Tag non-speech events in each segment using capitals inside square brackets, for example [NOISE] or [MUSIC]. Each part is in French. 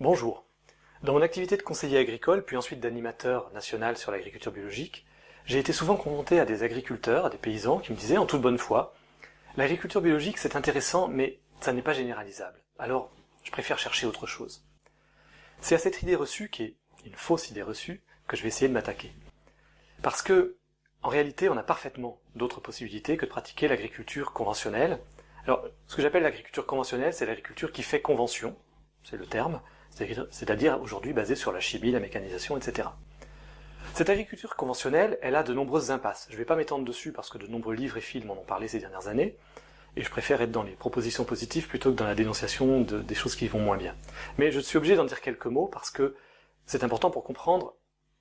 Bonjour. Dans mon activité de conseiller agricole, puis ensuite d'animateur national sur l'agriculture biologique, j'ai été souvent confronté à des agriculteurs, à des paysans qui me disaient en toute bonne foi L'agriculture biologique c'est intéressant, mais ça n'est pas généralisable. Alors, je préfère chercher autre chose. C'est à cette idée reçue, qui est une fausse idée reçue, que je vais essayer de m'attaquer. Parce que, en réalité, on a parfaitement d'autres possibilités que de pratiquer l'agriculture conventionnelle. Alors, ce que j'appelle l'agriculture conventionnelle, c'est l'agriculture qui fait convention, c'est le terme, c'est-à-dire aujourd'hui basée sur la chimie, la mécanisation, etc. Cette agriculture conventionnelle, elle a de nombreuses impasses. Je ne vais pas m'étendre dessus parce que de nombreux livres et films en ont parlé ces dernières années, et je préfère être dans les propositions positives plutôt que dans la dénonciation de, des choses qui vont moins bien. Mais je suis obligé d'en dire quelques mots parce que c'est important pour comprendre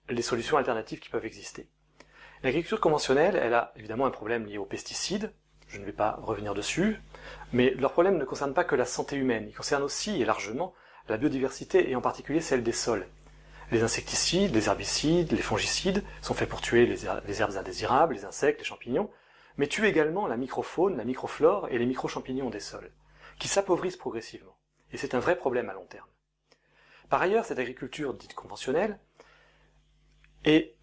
les solutions alternatives qui peuvent exister. L'agriculture conventionnelle, elle a évidemment un problème lié aux pesticides, je ne vais pas revenir dessus, mais leur problème ne concerne pas que la santé humaine, il concerne aussi et largement la biodiversité et en particulier celle des sols. Les insecticides, les herbicides, les fongicides sont faits pour tuer les, herbes indésirables, les insectes, les champignons, mais tuent également la microfaune, la microflore et les micro-champignons des sols, qui s'appauvrissent progressivement. Et c'est un vrai problème à long terme. Par ailleurs, cette agriculture dite conventionnelle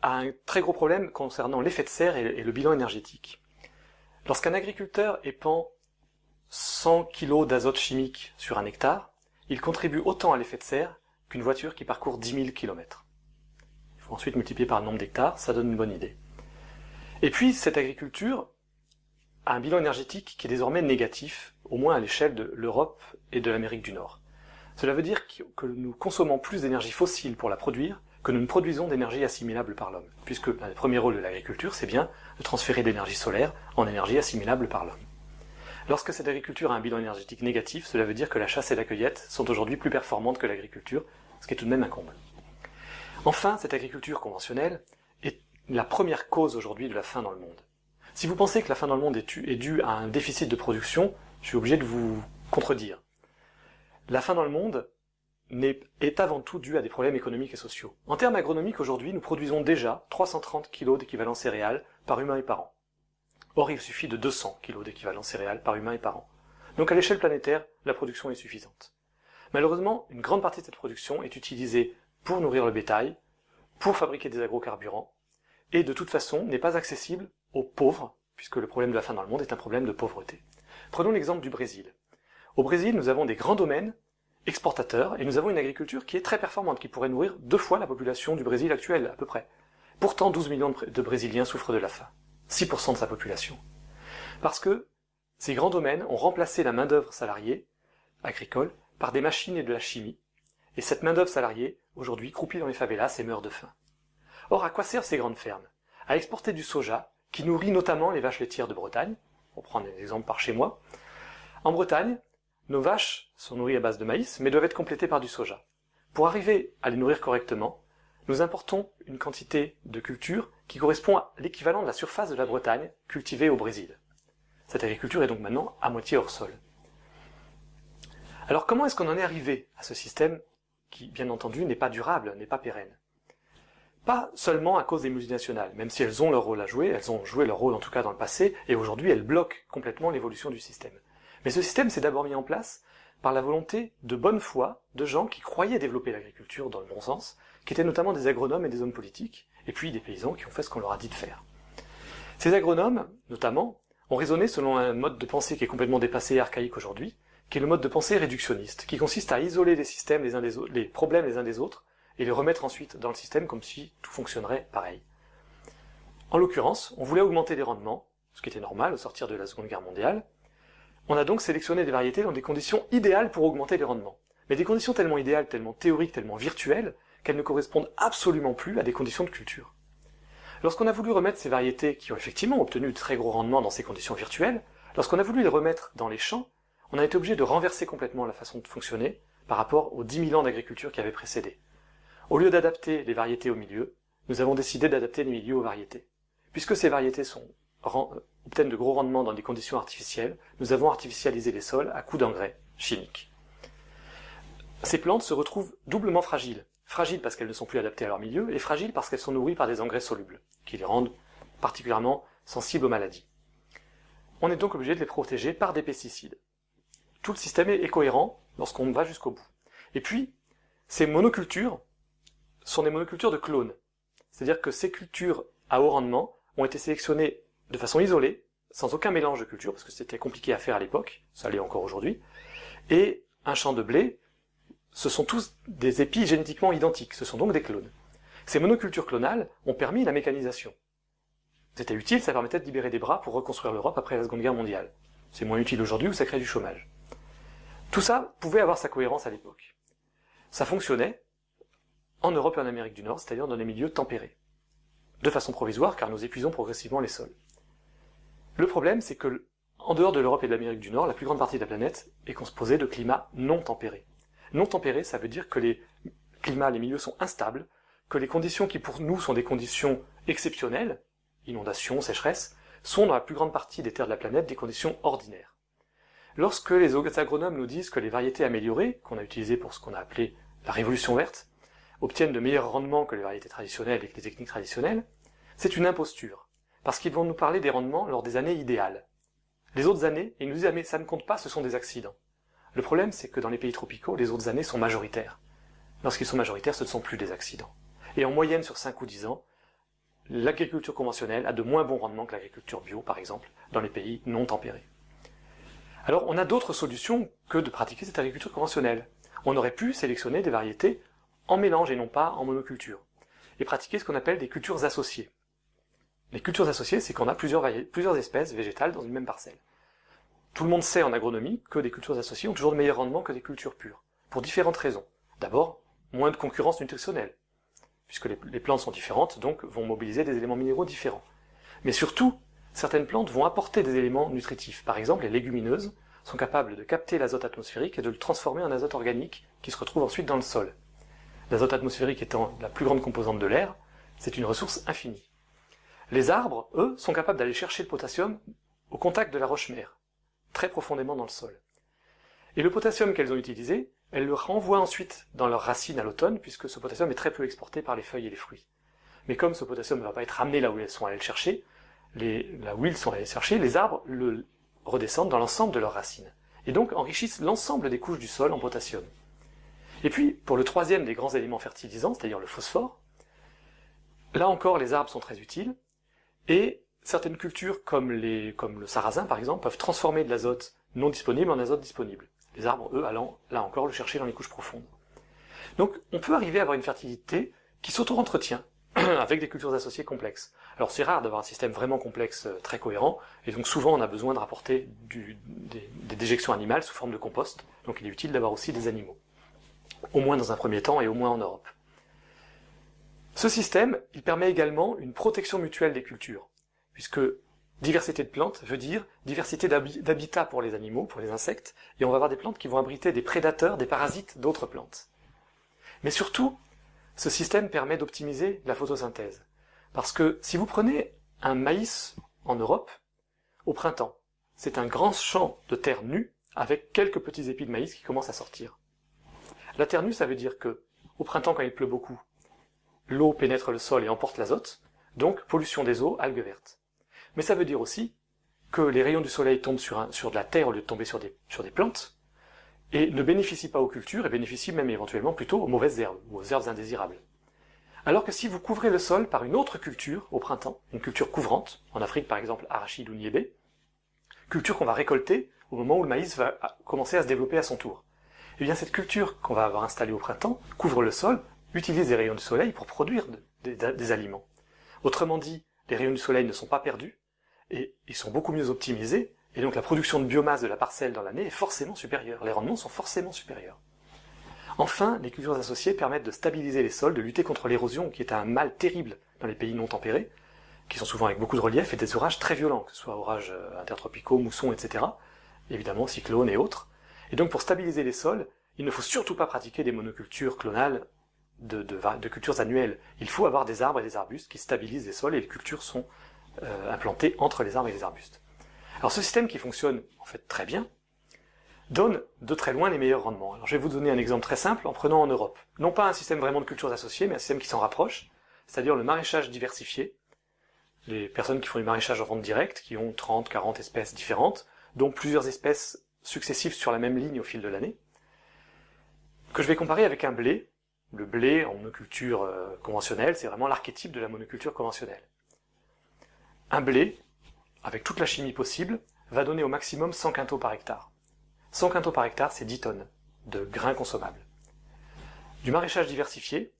a un très gros problème concernant l'effet de serre et le bilan énergétique. Lorsqu'un agriculteur épand 100 kg d'azote chimique sur un hectare, il contribue autant à l'effet de serre qu'une voiture qui parcourt 10 000 km. Il faut ensuite multiplier par le nombre d'hectares, ça donne une bonne idée. Et puis, cette agriculture a un bilan énergétique qui est désormais négatif, au moins à l'échelle de l'Europe et de l'Amérique du Nord. Cela veut dire que nous consommons plus d'énergie fossile pour la produire que nous ne produisons d'énergie assimilable par l'homme, puisque le premier rôle de l'agriculture, c'est bien de transférer l'énergie solaire en énergie assimilable par l'homme. Lorsque cette agriculture a un bilan énergétique négatif, cela veut dire que la chasse et la cueillette sont aujourd'hui plus performantes que l'agriculture, ce qui est tout de même un comble. Enfin, cette agriculture conventionnelle est la première cause aujourd'hui de la faim dans le monde. Si vous pensez que la faim dans le monde est due à un déficit de production, je suis obligé de vous contredire. La faim dans le monde est avant tout due à des problèmes économiques et sociaux. En termes agronomiques, aujourd'hui, nous produisons déjà 330 kg d'équivalent céréales par humain et par an. Or, il suffit de 200 kg d'équivalent céréales par humain et par an. Donc à l'échelle planétaire, la production est suffisante. Malheureusement, une grande partie de cette production est utilisée pour nourrir le bétail, pour fabriquer des agrocarburants, et de toute façon n'est pas accessible aux pauvres, puisque le problème de la faim dans le monde est un problème de pauvreté. Prenons l'exemple du Brésil. Au Brésil, nous avons des grands domaines exportateurs, et nous avons une agriculture qui est très performante, qui pourrait nourrir deux fois la population du Brésil actuelle, à peu près. Pourtant, 12 millions de Brésiliens souffrent de la faim. 6% de sa population. Parce que ces grands domaines ont remplacé la main-d'œuvre salariée agricole par des machines et de la chimie, et cette main-d'œuvre salariée, aujourd'hui, croupit dans les favelas et meurt de faim. Or, à quoi servent ces grandes fermes? À exporter du soja, qui nourrit notamment les vaches laitières de Bretagne, pour prendre un exemple par chez moi. En Bretagne, nos vaches sont nourries à base de maïs, mais doivent être complétées par du soja. Pour arriver à les nourrir correctement, nous importons une quantité de culture qui correspond à l'équivalent de la surface de la Bretagne cultivée au Brésil. Cette agriculture est donc maintenant à moitié hors sol. Alors comment est-ce qu'on en est arrivé à ce système qui, bien entendu, n'est pas durable, n'est pas pérenne? Pas seulement à cause des multinationales, même si elles ont leur rôle à jouer, elles ont joué leur rôle en tout cas dans le passé, et aujourd'hui elles bloquent complètement l'évolution du système. Mais ce système s'est d'abord mis en place par la volonté de bonne foi de gens qui croyaient développer l'agriculture dans le bon sens, qui étaient notamment des agronomes et des hommes politiques, et puis des paysans qui ont fait ce qu'on leur a dit de faire. Ces agronomes, notamment, ont raisonné selon un mode de pensée qui est complètement dépassé et archaïque aujourd'hui, qui est le mode de pensée réductionniste, qui consiste à isoler les systèmes des problèmes les uns des autres, et les remettre ensuite dans le système comme si tout fonctionnerait pareil. En l'occurrence, on voulait augmenter les rendements, ce qui était normal au sortir de la Seconde Guerre mondiale. On a donc sélectionné des variétés dans des conditions idéales pour augmenter les rendements. Mais des conditions tellement idéales, tellement théoriques, tellement virtuelles, qu'elles ne correspondent absolument plus à des conditions de culture. Lorsqu'on a voulu remettre ces variétés qui ont effectivement obtenu de très gros rendements dans ces conditions virtuelles, lorsqu'on a voulu les remettre dans les champs, on a été obligé de renverser complètement la façon de fonctionner par rapport aux 10 000 ans d'agriculture qui avaient précédé. Au lieu d'adapter les variétés au milieu, nous avons décidé d'adapter les milieux aux variétés. Puisque ces variétés sont, obtiennent de gros rendements dans des conditions artificielles, nous avons artificialisé les sols à coups d'engrais chimiques. Ces plantes se retrouvent doublement fragiles, fragiles parce qu'elles ne sont plus adaptées à leur milieu, et fragiles parce qu'elles sont nourries par des engrais solubles, qui les rendent particulièrement sensibles aux maladies. On est donc obligé de les protéger par des pesticides. Tout le système est cohérent lorsqu'on va jusqu'au bout. Et puis, Ces monocultures sont des monocultures de clones. C'est-à-dire que ces cultures à haut rendement ont été sélectionnées de façon isolée, sans aucun mélange de cultures, parce que c'était compliqué à faire à l'époque, ça l'est encore aujourd'hui, et un champ de blé, ce sont tous des épis génétiquement identiques, ce sont donc des clones. Ces monocultures clonales ont permis la mécanisation. C'était utile, ça permettait de libérer des bras pour reconstruire l'Europe après la Seconde Guerre mondiale. C'est moins utile aujourd'hui où ça crée du chômage. Tout ça pouvait avoir sa cohérence à l'époque. Ça fonctionnait en Europe et en Amérique du Nord, c'est-à-dire dans des milieux tempérés. De façon provisoire, car nous épuisons progressivement les sols. Le problème, c'est que, en dehors de l'Europe et de l'Amérique du Nord, la plus grande partie de la planète est composée de climats non tempérés. Non tempérés, ça veut dire que les climats, les milieux sont instables, que les conditions qui pour nous sont des conditions exceptionnelles, inondations, sécheresse, sont dans la plus grande partie des terres de la planète des conditions ordinaires. Lorsque les agronomes nous disent que les variétés améliorées, qu'on a utilisées pour ce qu'on a appelé la révolution verte, obtiennent de meilleurs rendements que les variétés traditionnelles et que les techniques traditionnelles, c'est une imposture, parce qu'ils vont nous parler des rendements lors des années idéales. Les autres années, ils nous disent mais ça ne compte pas, ce sont des accidents. Le problème, c'est que dans les pays tropicaux, les autres années sont majoritaires. Lorsqu'ils sont majoritaires, ce ne sont plus des accidents. Et en moyenne, sur 5 ou 10 ans, l'agriculture conventionnelle a de moins bons rendements que l'agriculture bio, par exemple, dans les pays non tempérés. Alors, on a d'autres solutions que de pratiquer cette agriculture conventionnelle. On aurait pu sélectionner des variétés en mélange et non pas en monoculture, et pratiquer ce qu'on appelle des cultures associées. Les cultures associées, c'est qu'on a plusieurs, plusieurs espèces végétales dans une même parcelle. Tout le monde sait en agronomie que des cultures associées ont toujours de meilleurs rendements que des cultures pures, pour différentes raisons. D'abord, moins de concurrence nutritionnelle, puisque les, plantes sont différentes, donc vont mobiliser des éléments minéraux différents. Mais surtout, certaines plantes vont apporter des éléments nutritifs. Par exemple, les légumineuses sont capables de capter l'azote atmosphérique et de le transformer en azote organique qui se retrouve ensuite dans le sol. L'azote atmosphérique étant la plus grande composante de l'air, c'est une ressource infinie. Les arbres, eux, sont capables d'aller chercher le potassium au contact de la roche-mère, très profondément dans le sol. Et le potassium qu'elles ont utilisé, elles le renvoient ensuite dans leurs racines à l'automne, puisque ce potassium est très peu exporté par les feuilles et les fruits. Mais comme ce potassium ne va pas être ramené là où elles sont allées le chercher, les, là où ils sont allés le chercher, les arbres le redescendent dans l'ensemble de leurs racines, et donc enrichissent l'ensemble des couches du sol en potassium. Et puis, pour le troisième des grands éléments fertilisants, c'est-à-dire le phosphore, là encore les arbres sont très utiles, et certaines cultures comme, le sarrasin par exemple peuvent transformer de l'azote non disponible en azote disponible les arbres, eux, allant, là encore, le chercher dans les couches profondes. Donc, on peut arriver à avoir une fertilité qui s'auto-entretient, [CLEARS THROAT] avec des cultures associées complexes. Alors c'est rare d'avoir un système vraiment complexe, euh, très cohérent, et donc souvent on a besoin de rapporter des, des, déjections animales sous forme de compost, donc il est utile d'avoir aussi des animaux. Au moins dans un premier temps et au moins en Europe. Ce système, il permet également une protection mutuelle des cultures, puisque Diversité de plantes veut dire diversité d'habitat pour les animaux, pour les insectes, et on va avoir des plantes qui vont abriter des prédateurs, des parasites d'autres plantes. Mais surtout, ce système permet d'optimiser la photosynthèse. Parce que si vous prenez un maïs en Europe, au printemps, c'est un grand champ de terre nue avec quelques petits épis de maïs qui commencent à sortir. La terre nue, ça veut dire que, au printemps, quand il pleut beaucoup, l'eau pénètre le sol et emporte l'azote, donc pollution des eaux, algues vertes. Mais ça veut dire aussi que les rayons du soleil tombent sur, de la terre au lieu de tomber sur des, sur des plantes, et ne bénéficient pas aux cultures, et bénéficient même éventuellement plutôt aux mauvaises herbes, ou aux herbes indésirables. Alors que si vous couvrez le sol par une autre culture au printemps, une culture couvrante, en Afrique par exemple arachide ou niébé, culture qu'on va récolter au moment où le maïs va commencer à se développer à son tour. Eh bien cette culture qu'on va avoir installée au printemps couvre le sol, utilise les rayons du soleil pour produire des aliments. Autrement dit, les rayons du soleil ne sont pas perdus, et ils sont beaucoup mieux optimisés, et donc la production de biomasse de la parcelle dans l'année est forcément supérieure, les rendements sont forcément supérieurs. Enfin, les cultures associées permettent de stabiliser les sols, de lutter contre l'érosion, qui est un mal terrible dans les pays non tempérés, qui sont souvent avec beaucoup de relief et des orages très violents, que ce soit orages euh, intertropicaux, moussons, etc. Évidemment, cyclones et autres. Et donc pour stabiliser les sols, il ne faut surtout pas pratiquer des monocultures clonales de, de cultures annuelles. Il faut avoir des arbres et des arbustes qui stabilisent les sols et les cultures sont euh, implantés entre les arbres et les arbustes. Alors ce système qui fonctionne en fait très bien, donne de très loin les meilleurs rendements. Alors je vais vous donner un exemple très simple en prenant en Europe. Non pas un système vraiment de cultures associées, mais un système qui s'en rapproche, c'est-à-dire le maraîchage diversifié. Les personnes qui font du maraîchage en vente directe, qui ont 30, 40 espèces différentes, dont plusieurs espèces successives sur la même ligne au fil de l'année, que je vais comparer avec un blé le blé en monoculture euh, conventionnelle, c'est vraiment l'archétype de la monoculture conventionnelle. Un blé, avec toute la chimie possible, va donner au maximum 100 quintaux par hectare. 100 quintaux par hectare, c'est 10 tonnes de grains consommables. Du maraîchage diversifié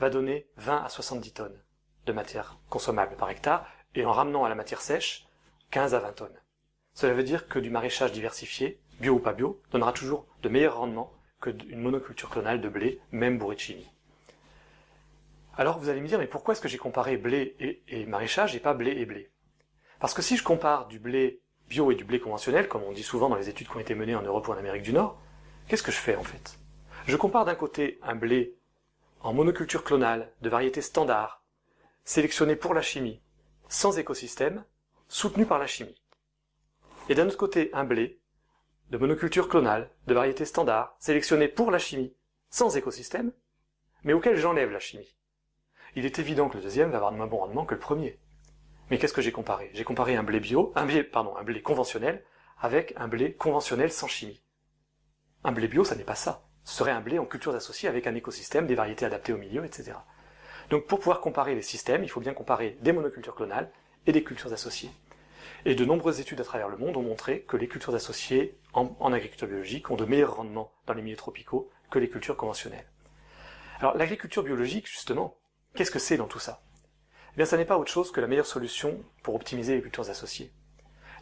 va donner 20 à 70 tonnes de matière consommable par hectare, et en ramenant à la matière sèche, 15 à 20 tonnes. Cela veut dire que du maraîchage diversifié, bio ou pas bio, donnera toujours de meilleurs rendements que monoculture clonale de blé, même bourré de chimie. Alors vous allez me dire, mais pourquoi est-ce que j'ai comparé blé et, maraîchage et pas blé et blé? Parce que si je compare du blé bio et du blé conventionnel, comme on dit souvent dans les études qui ont été menées en Europe ou en Amérique du Nord, qu'est-ce que je fais en fait? Je compare d'un côté un blé en monoculture clonale, de variété standard, sélectionné pour la chimie, sans écosystème, soutenu par la chimie. Et d'un autre côté un blé, de monoculture clonale, de variété standard, sélectionné pour la chimie, sans écosystème, mais auquel j'enlève la chimie. Il est évident que le deuxième va avoir de moins bon rendement que le premier. Mais qu'est-ce que j'ai comparé? J'ai comparé un blé bio, un blé, pardon, un blé conventionnel avec un blé conventionnel sans chimie. Un blé bio, ça n'est pas ça. Ce serait un blé en cultures associées avec un écosystème, des variétés adaptées au milieu, etc. Donc pour pouvoir comparer les systèmes, il faut bien comparer des monocultures clonales et des cultures associées. Et de nombreuses études à travers le monde ont montré que les cultures associées en, agriculture biologique ont de meilleurs rendements dans les milieux tropicaux que les cultures conventionnelles. Alors l'agriculture biologique, justement, qu'est-ce que c'est dans tout ça? Eh bien, ça n'est pas autre chose que la meilleure solution pour optimiser les cultures associées.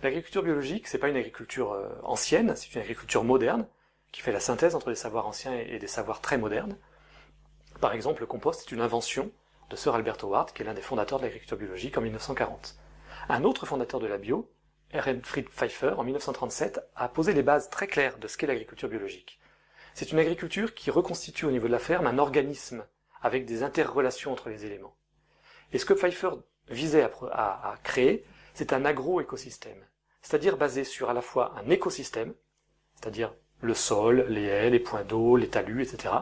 L'agriculture biologique, c'est pas une agriculture euh, ancienne, c'est une agriculture moderne, qui fait la synthèse entre des savoirs anciens et des savoirs très modernes. Par exemple, le compost est une invention de Sir Albert Howard, qui est l'un des fondateurs de l'agriculture biologique en 1940. Un autre fondateur de la bio, Ehrenfried Pfeiffer, en 1937, a posé les bases très claires de ce qu'est l'agriculture biologique. C'est une agriculture qui reconstitue au niveau de la ferme un organisme avec des interrelations entre les éléments. Et ce que Pfeiffer visait à, créer, c'est un agro-écosystème, c'est-à-dire basé sur à la fois un écosystème, c'est-à-dire le sol, les haies, les points d'eau, les talus, etc.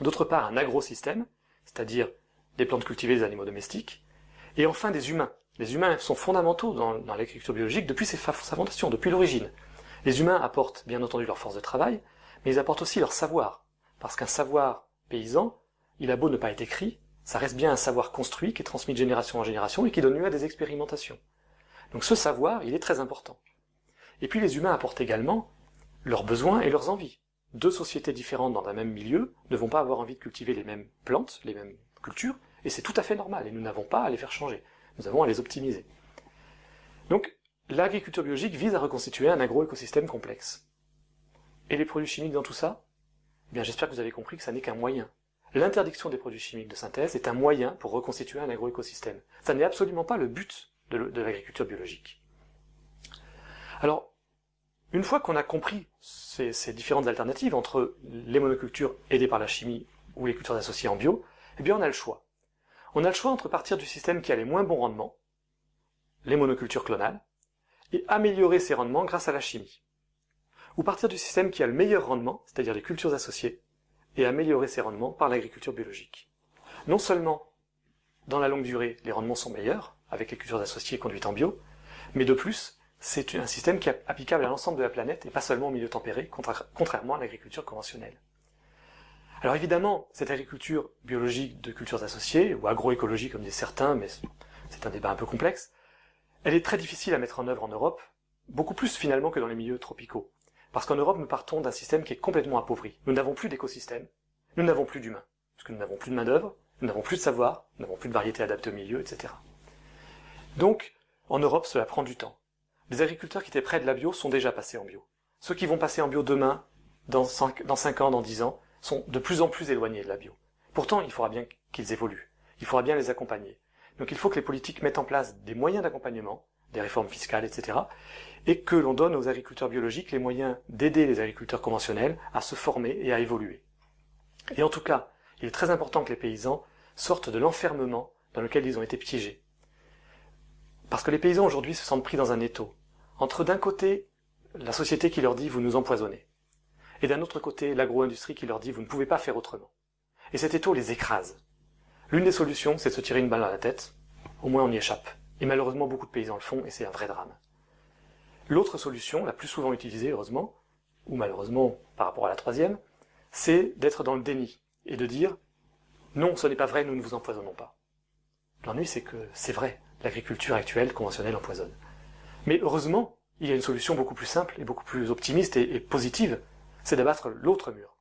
D'autre part, un agrosystème, c'est-à-dire des plantes cultivées, des animaux domestiques. Et enfin, des humains. Les humains sont fondamentaux dans, l'agriculture biologique depuis sa fondation, depuis l'origine. Les humains apportent bien entendu leur force de travail, mais ils apportent aussi leur savoir. Parce qu'un savoir paysan, il a beau ne pas être écrit, ça reste bien un savoir construit qui est transmis de génération en génération et qui donne lieu à des expérimentations. Donc ce savoir, il est très important. Et puis les humains apportent également leurs besoins et leurs envies. Deux sociétés différentes dans un même milieu ne vont pas avoir envie de cultiver les mêmes plantes, les mêmes cultures, et c'est tout à fait normal, et nous n'avons pas à les faire changer, nous avons à les optimiser. Donc, l'agriculture biologique vise à reconstituer un agroécosystème complexe. Et les produits chimiques dans tout ça? Eh bien, j'espère que vous avez compris que ça n'est qu'un moyen. L'interdiction des produits chimiques de synthèse est un moyen pour reconstituer un agroécosystème. Ça n'est absolument pas le but de l'agriculture biologique. Alors, une fois qu'on a compris ces, différentes alternatives entre les monocultures aidées par la chimie ou les cultures associées en bio, eh bien on a le choix. On a le choix entre partir du système qui a les moins bons rendements, les monocultures clonales, et améliorer ces rendements grâce à la chimie. Ou partir du système qui a le meilleur rendement, c'est-à-dire les cultures associées, et améliorer ces rendements par l'agriculture biologique. Non seulement, dans la longue durée, les rendements sont meilleurs, avec les cultures associées conduites en bio, mais de plus, c'est un système qui est applicable à l'ensemble de la planète et pas seulement au milieu tempéré, contrairement à l'agriculture conventionnelle. Alors évidemment, cette agriculture biologique de cultures associées, ou agroécologie comme disent certains, mais c'est un débat un peu complexe, elle est très difficile à mettre en œuvre en Europe, beaucoup plus finalement que dans les milieux tropicaux. Parce qu'en Europe, nous partons d'un système qui est complètement appauvri. Nous n'avons plus d'écosystème, nous n'avons plus d'humains, parce que nous n'avons plus de main-d'œuvre, nous n'avons plus de savoir, nous n'avons plus de variétés adaptées au milieu, etc. Donc, en Europe, cela prend du temps. Les agriculteurs qui étaient près de la bio sont déjà passés en bio. Ceux qui vont passer en bio demain, dans 5, dans ans, dans 10 ans, sont de plus en plus éloignés de la bio. Pourtant, il faudra bien qu'ils évoluent. Il faudra bien les accompagner. Donc il faut que les politiques mettent en place des moyens d'accompagnement, des réformes fiscales, etc., et que l'on donne aux agriculteurs biologiques les moyens d'aider les agriculteurs conventionnels à se former et à évoluer. Et en tout cas, il est très important que les paysans sortent de l'enfermement dans lequel ils ont été piégés. Parce que les paysans aujourd'hui se sentent pris dans un étau entre d'un côté la société qui leur dit vous nous empoisonnez, et d'un autre côté l'agro-industrie qui leur dit vous ne pouvez pas faire autrement. Et cet étau les écrase. L'une des solutions, c'est de se tirer une balle dans la tête, au moins on y échappe. Et malheureusement beaucoup de paysans le font, et c'est un vrai drame. L'autre solution, la plus souvent utilisée heureusement, ou malheureusement par rapport à la troisième, c'est d'être dans le déni. et de dire non, ce n'est pas vrai, nous ne vous empoisonnons pas. L'ennui, c'est que c'est vrai, l'agriculture actuelle conventionnelle empoisonne. Mais heureusement, il y a une solution beaucoup plus simple et beaucoup plus optimiste et, positive, c'est d'abattre l'autre mur.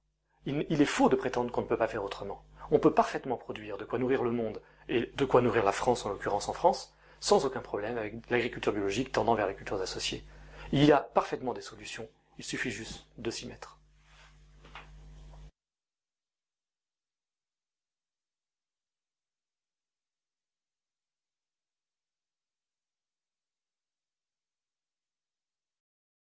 il est faux de prétendre qu'on ne peut pas faire autrement. On peut parfaitement produire de quoi nourrir le monde, et de quoi nourrir la France en l'occurrence en France, sans aucun problème avec l'agriculture biologique tendant vers les cultures associées. Il y a parfaitement des solutions, il suffit juste de s'y mettre.